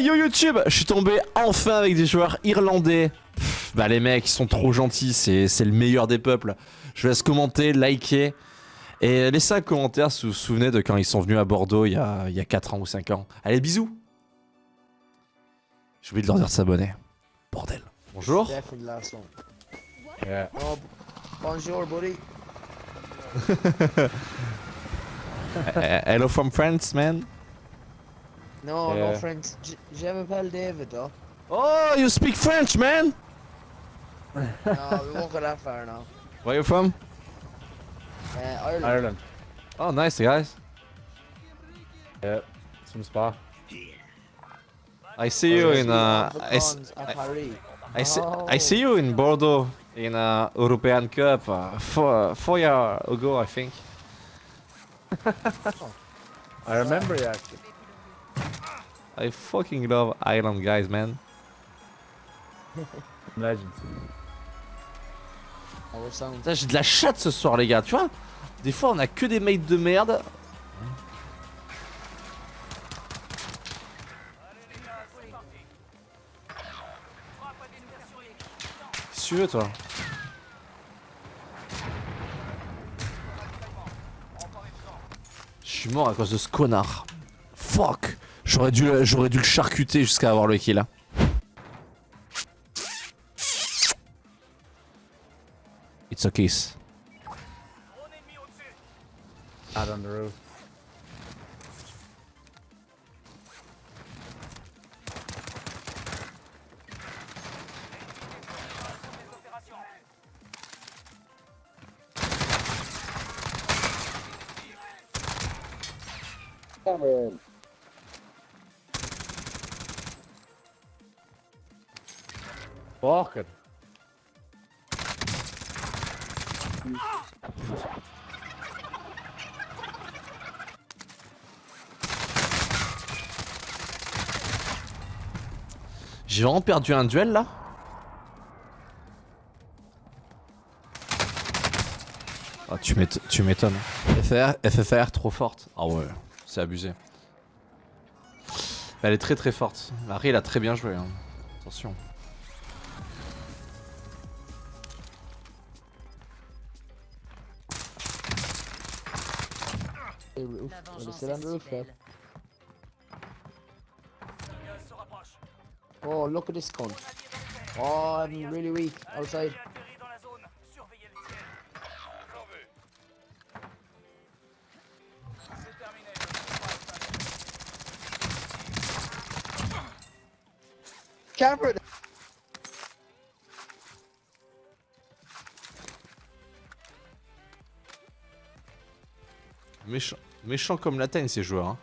Yo YouTube Je suis tombé enfin avec des joueurs irlandais. Pff, bah les mecs ils sont trop gentils, c'est le meilleur des peuples. Je vous laisse commenter, liker. Et laissez un commentaire si vous vous souvenez de quand ils sont venus à Bordeaux il y a, il y a 4 ans ou 5 ans. Allez bisous J'ai oublié de leur dire de s'abonner. Bordel. Bonjour. Yeah. Oh, bonjour, buddy. Hello from France man. No, Yeah. no, French. Je m'appelle David, though. Oh you speak French man No, we won't go that far now. Where you from Uh, Ireland. Ireland. Oh nice guys. Yeah. Some spa. I see you in uh, The I, s- Cons at I see, Oh. I see you in Bordeaux in a European Cup uh, four four years ago, I think. I remember you actually. I fucking love Ireland guys, man. Putain, J'ai de la chatte ce soir, les gars, tu vois. Des fois, on a que des mates de merde. Qu'est-ce que tu veux, toi? Je suis mort à cause de ce connard. Fuck J'aurais dû, le- j'aurais dû le charcuter jusqu'à avoir le kill. hein. It's a kiss. Out on the roof. Fuck it. J'ai vraiment perdu un duel là Ah tu m'éton- tu m'étonnes. FFR, FFR trop forte. Ah ouais, c'est abusé. Elle est très très forte. Marie elle a très bien joué. hein. Attention. Hey, roof. La Wanna vengeance sit on the est roof, si yeah? belle. Oh, look at this cunt. Oh, I'm really weak. Outside. Camera! Méchant, méchant comme la teigne ces joueurs. hein.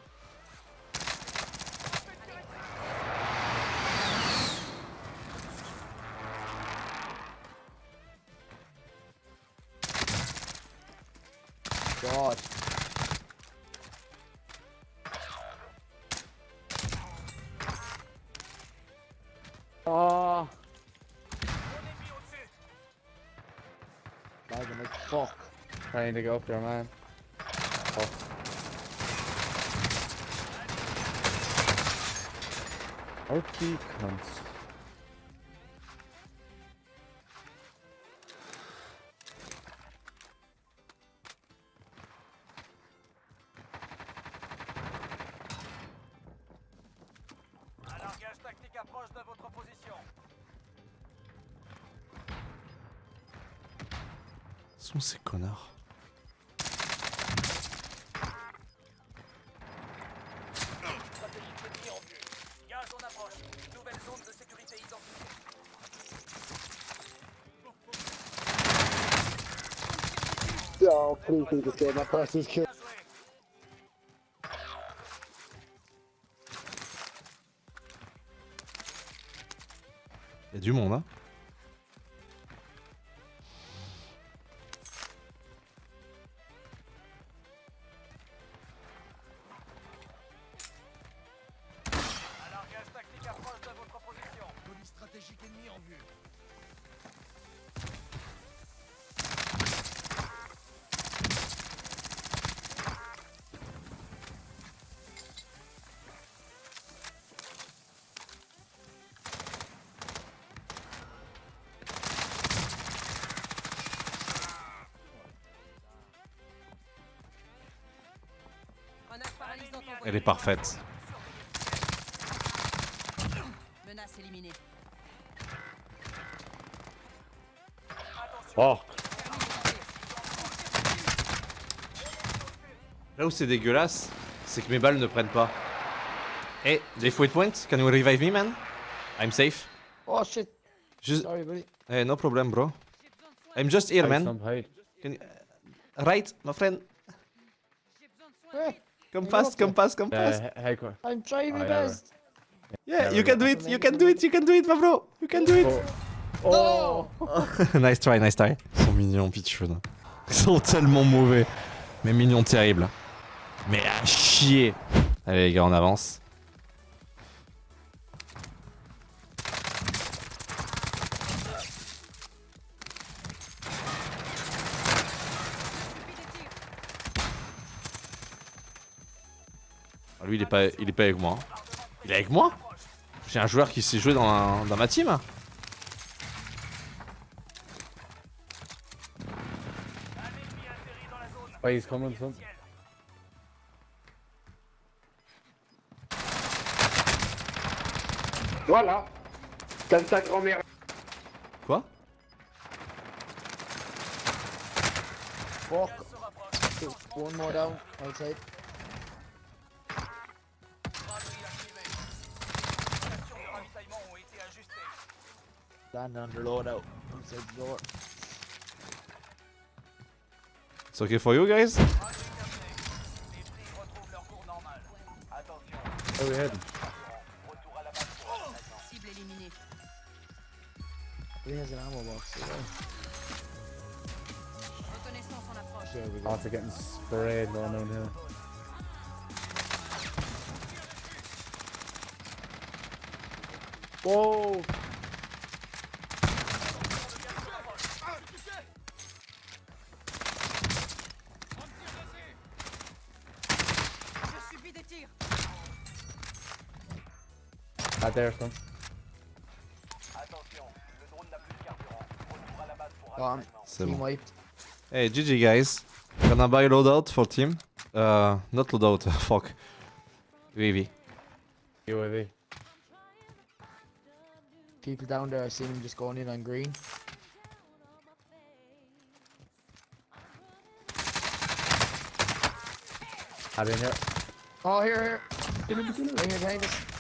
Oh. To go up there, man. Un largage tactique approche de votre position. sont ces connards zone. Oh, please, please, just get my du monde, hein. Elle est parfaite. Menace éliminée. Fuck. Là où c'est dégueulasse, c'est que mes balles ne prennent pas. Hey, they foot point? Can you revive me, man? I'm safe. Oh shit. Just, Sorry, buddy. hey, no problem, bro. I'm just here, man. Can you, right, my friend. Hey, Come fast, come fast, come Uh, fast. co- I'm trying my Oh, yeah, best. Yeah, there you can do it, you can do it, you can do it, my bro. You can do it. Oh. nice try, nice try. Ils sont mignons, Pichun. Ils sont tellement mauvais. Mais mignons terribles. Mais à chier. Allez les gars, on avance. Lui, il est pas, il est pas avec moi. Il est avec moi? J'ai un joueur qui s'est joué dans, un- dans ma team. Oh, he's coming, son. Voilà. Comme ta grand-mère. Quoi? Fuck. Two, One more down. Outside. Stand under loadout. Outside the door. It's okay for you guys Les prix retrouvent leur cours normal. Attention, Where we heading? retour à la base pour ravitaillement. Cible éliminée. He has an ammo box. as well. Reconnaissance en approche. There we go. After getting sprayed going down here. Whoa! Pour Gone. ravitaillement. C'est bon. wiped. Hey, GG guys. Gonna buy loadout for team. Uh, not loadout, fuck. UAV. UAV. People down there, I seen him just going in on green. Had in here. Oh, here, here. Right here behind us.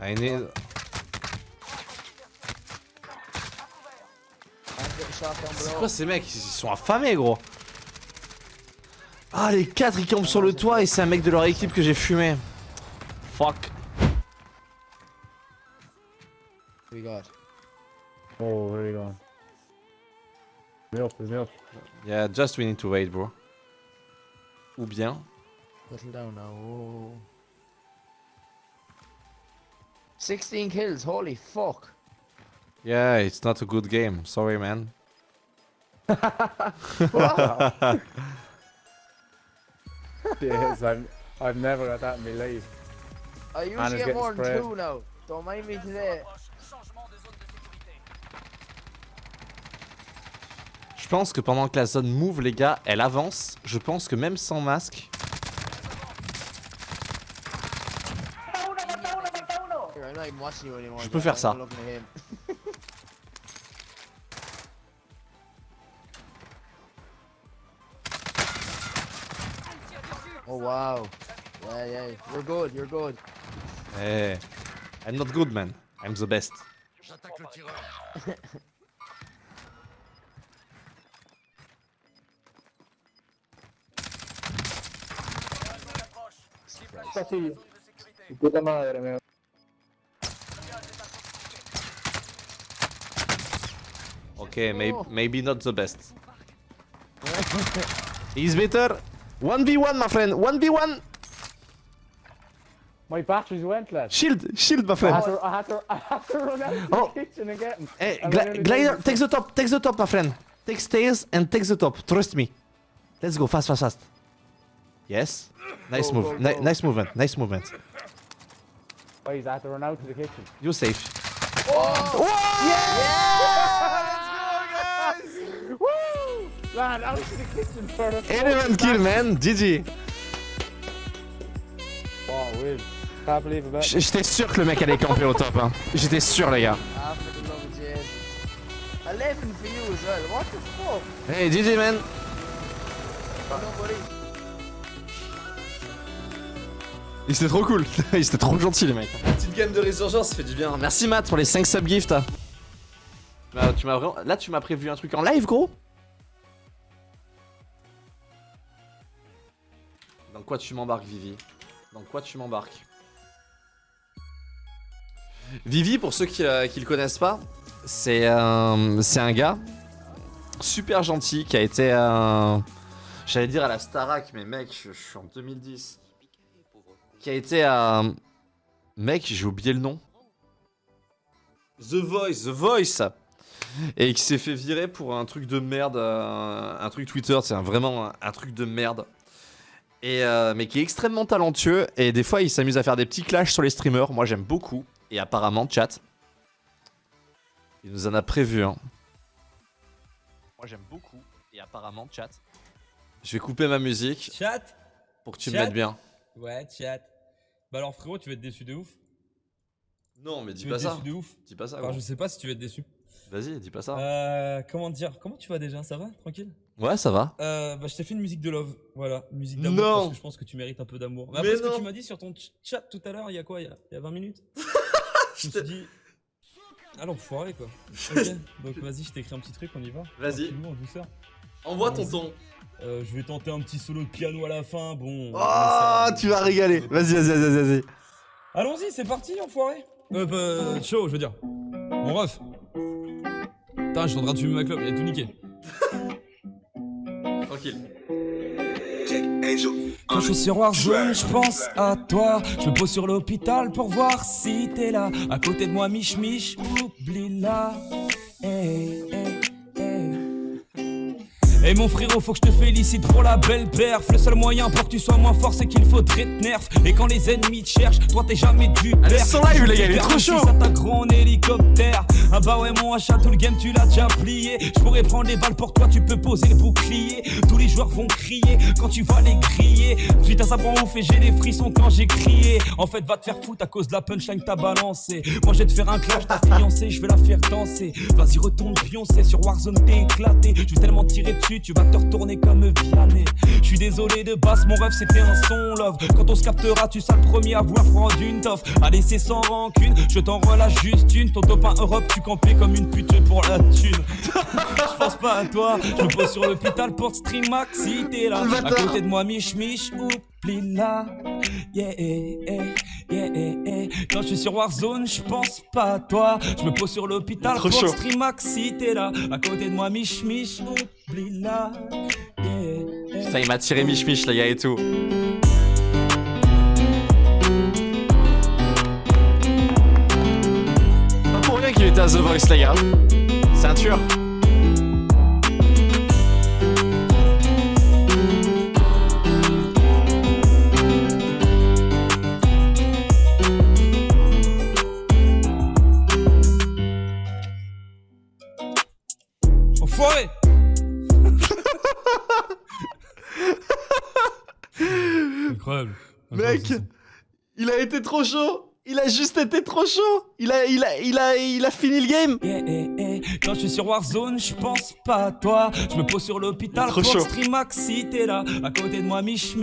Down C'est quoi ces mecs? Ils sont affamés gros Ah les 4 ils campent sur le toit et c'est un mec de leur équipe que j'ai fumé. Fuck. We got. Oh, where are you going? Me up, me up. Yeah, just we need to wait bro. Ou bien... Settle down now. Oh. 16 kills, holy fuck. Yeah, it's not a good game. Sorry man. yes, I've, I've never got that in my life. I usually get more than two now. Don't mind me today. Je pense que pendant que la zone move les gars, elle avance. Je pense que même sans masque... Here, I'm not even watching you anymore. Je peux faire ça. oh wow. Yeah, yeah. You're good, you're good. Hey, I'm not good man. I'm the best. Facile. Puta madre, me. Okay, may oh. maybe not the best. He's better. 1v1 my friend, 1v1! My batteries went, lad. Shield, shield my I friend. had to, I had to, I had to run out to Oh. the kitchen eh, and get 'em. Hey, And Gli- when I glider, did- take the top, take the top, my friend. Take stairs and take the top. Trust me. Let's go, fast, fast, fast. Yes. Nice Go, move. go, Ni- go. nice movement. Nice movement. Boys, I had to run out to the kitchen. You're safe. Lad, out to the kill, man. GG. believe. Can't believe J'étais sûr que le mec allait camper au top. Hein. J'étais sûr, les gars. For the love of Jade. 11 for you as well. What the fuck? Hey, GG, man. Ils étaient trop cool. Ils étaient trop gentils, les mecs. Petite game de résurgence, ça fait du bien. Merci, Matt, pour les 5 subgifts. Bah, tu m'as vraiment... Là, tu m'as prévu un truc en live, gros? Dans quoi tu m'embarques, Vivi? Dans quoi tu m'embarques? Vivi, pour ceux qui, euh, le connaissent pas, c'est euh, c'est un gars super gentil qui a été... euh, J'allais dire à la Starac, mais mec, je, suis en 2010. Qui a été à... Mec, j'ai oublié le nom. The Voice, The Voice Et qui s'est fait virer pour un truc de merde, euh, un truc Twitter, c'est vraiment un truc de merde. Et euh, mais qui est extrêmement talentueux et des fois il s'amuse à faire des petits clashs sur les streamers. Moi j'aime beaucoup et apparemment chat, il nous en a prévu. Moi j'aime beaucoup et apparemment chat. Je vais couper ma musique Chat pour que tu me Chat mettes bien. Ouais, chat. Bah alors frérot, tu vas être déçu de ouf. Non mais dis pas ça. déçu de ouf. Dis pas ça. Enfin, je sais pas si tu vas être déçu. Vas-y, dis pas ça. Euh, comment dire Comment tu vas déjà Ça va? Tranquille? Ouais, ça va. euh, Bah, je t'ai fait une musique de love. Voilà, une musique d'amour. Non. Parce que je pense que tu mérites un peu d'amour. Mais Après ce que tu m'as dit sur ton ch- chat tout à l'heure, il y a quoi il y a, il y a 20 minutes Je me suis dit. Ah l'enfoiré quoi. Ok, donc vas-y, je t'écris un petit truc, on y va. Vas-y. En douceur. Envoie ton ton. Euh, je vais tenter un petit solo de piano à la fin. Bon. Oh, ça- tu vas régaler. Vas-y, vas-y, vas-y, vas-y. Allons-y, c'est parti, enfoiré. Euh, bah, chaud, je veux dire. Mon ref. Putain, je suis en train de fumer ma clope, il a tout niqué. Quand je suis sur Warzone, je pense à toi. Je me pose sur l'hôpital pour voir si t'es là. À côté de moi, Mich Mich, oublie-la. Hey, hey. Et mon frérot, faut que je te félicite pour la belle perf. Le seul moyen pour que tu sois moins fort, c'est qu'il faudrait te nerf. Et quand les ennemis te cherchent, toi t'es jamais du Allez, perf. son live, les gars, il est trop chaud. Ça en hélicoptère. Ah bah ouais, mon achat, tout le game, tu l'as déjà plié. Je pourrais prendre les balles pour toi, tu peux poser le bouclier. Tous les joueurs vont crier quand tu vas les griller. Putain, ça prend ouf et j'ai les frissons quand j'ai crié. En fait, va te faire foutre à cause de la punchline que t'as balancé. Moi, je vais te faire un clash, ta fiancée, je vais la faire danser. Vas-y, retourne pioncer sur Warzone, t'es éclaté. Je vais tellement tirer dessus, tu vas te retourner comme Vianney. Je suis désolé de basse, mon rêve c'était un son love. Quand on se captera, tu seras le premier à vouloir prendre une toffe. Allez, c'est sans rancune, je t'en relâche juste une. Ton top 1 Europe, tu campais comme une pute pour la thune. Je pense pas à toi, je me pose sur l'hôpital pour stream max si t'es là. À côté de moi, Mich Mich, oublie-la. Yeah, eh, eh, yeah, eh, eh. Quand je suis sur Warzone, je pense pas à toi. Je me pose sur l'hôpital pour chaud. te stream max si t'es là. À côté de moi, Mich Mich, oublie-la. Yeah, eh. Il m'a tiré Mich Mich, les gars, et tout. Pour rien qu'il était à The Voice, les gars. Tueur. Enfoiré Incroyable. Mec, il a été trop chaud. Il a juste été trop chaud. Il a, il a, il a, il a fini le game. Yeah, eh, eh. Quand je suis sur Warzone, je pense pas à toi. Je me pose sur l'hôpital pour chaud. stream max si t'es là. À côté de moi, Mich.